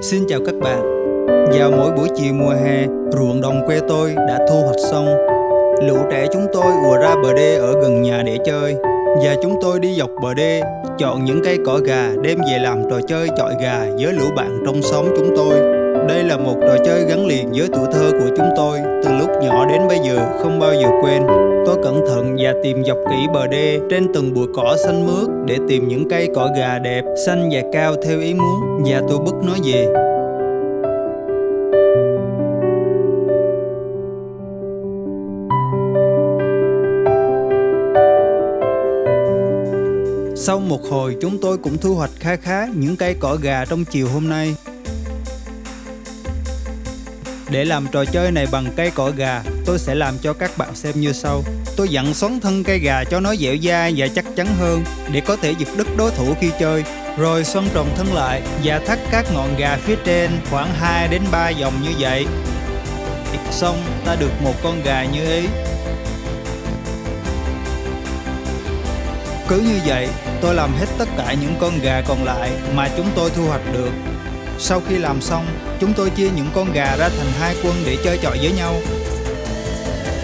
Xin chào các bạn. Vào mỗi buổi chiều mùa hè, Ruộng đồng quê tôi đã thu hoạch xong. Lũ trẻ chúng tôi ùa ra bờ đê ở gần nhà để chơi. Và chúng tôi đi dọc bờ đê, Chọn những cây cỏ gà đem về làm trò chơi chọi gà với lũ bạn trong xóm chúng tôi. Đây là một trò chơi gắn liền với tuổi thơ của chúng tôi Từ lúc nhỏ đến bây giờ không bao giờ quên Tôi cẩn thận và tìm dọc kỹ bờ đê trên từng bụi cỏ xanh mướt để tìm những cây cỏ gà đẹp, xanh và cao theo ý muốn và tôi bứt nó về. Sau một hồi chúng tôi cũng thu hoạch khá khá những cây cỏ gà trong chiều hôm nay. Để làm trò chơi này bằng cây cỏ gà, tôi sẽ làm cho các bạn xem như sau. Tôi dặn xoắn thân cây gà cho nó dẻo dai và chắc chắn hơn để có thể giật đứt đối thủ khi chơi. Rồi xoắn tròn thân lại và thắt các ngọn gà phía trên khoảng 2 đến 3 vòng như vậy. Xong, ta được một con gà như ý. Cứ như vậy, tôi làm hết tất cả những con gà còn lại mà chúng tôi thu hoạch được. Sau khi làm xong, chúng tôi chia những con gà ra thành hai quân để chơi chọi với nhau.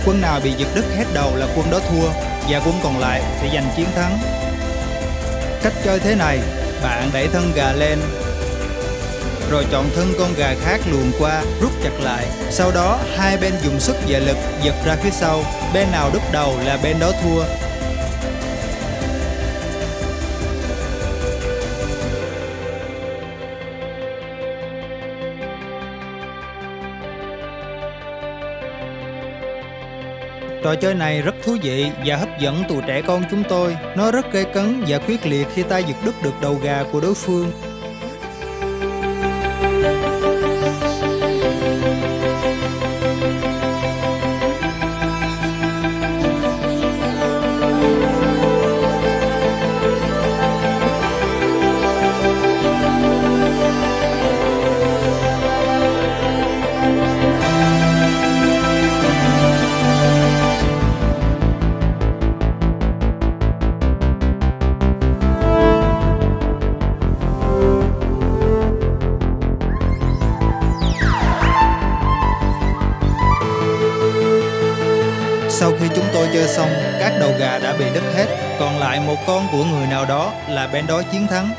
Quân nào bị giật đứt hết đầu là quân đó thua và quân còn lại sẽ giành chiến thắng. Cách chơi thế này, bạn đẩy thân gà lên rồi chọn thân con gà khác luồn qua, rút chặt lại. Sau đó, hai bên dùng sức và lực giật ra phía sau. Bên nào đứt đầu là bên đó thua. Trò chơi này rất thú vị và hấp dẫn tụi trẻ con chúng tôi. Nó rất gây cấn và quyết liệt khi ta giật đứt được đầu gà của đối phương. Sau khi chúng tôi chơi xong, các đầu gà đã bị đứt hết, còn lại một con của người nào đó là bên đó chiến thắng.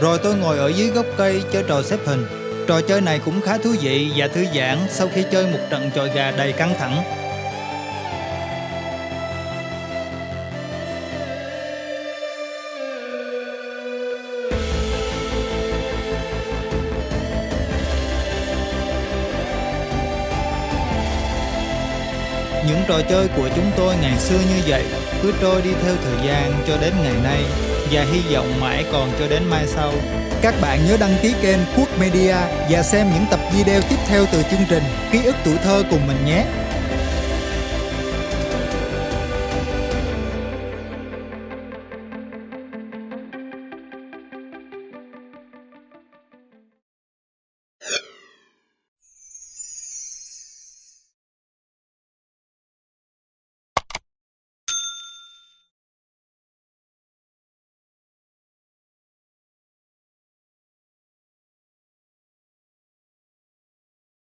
Rồi tôi ngồi ở dưới gốc cây chơi trò xếp hình. Trò chơi này cũng khá thú vị và thư giãn sau khi chơi một trận chọi gà đầy căng thẳng. Những trò chơi của chúng tôi ngày xưa như vậy, cứ trôi đi theo thời gian cho đến ngày nay, và hy vọng mãi còn cho đến mai sau. Các bạn nhớ đăng ký kênh Quốc Media và xem những tập video tiếp theo từ chương trình Ký ức tuổi thơ cùng mình nhé.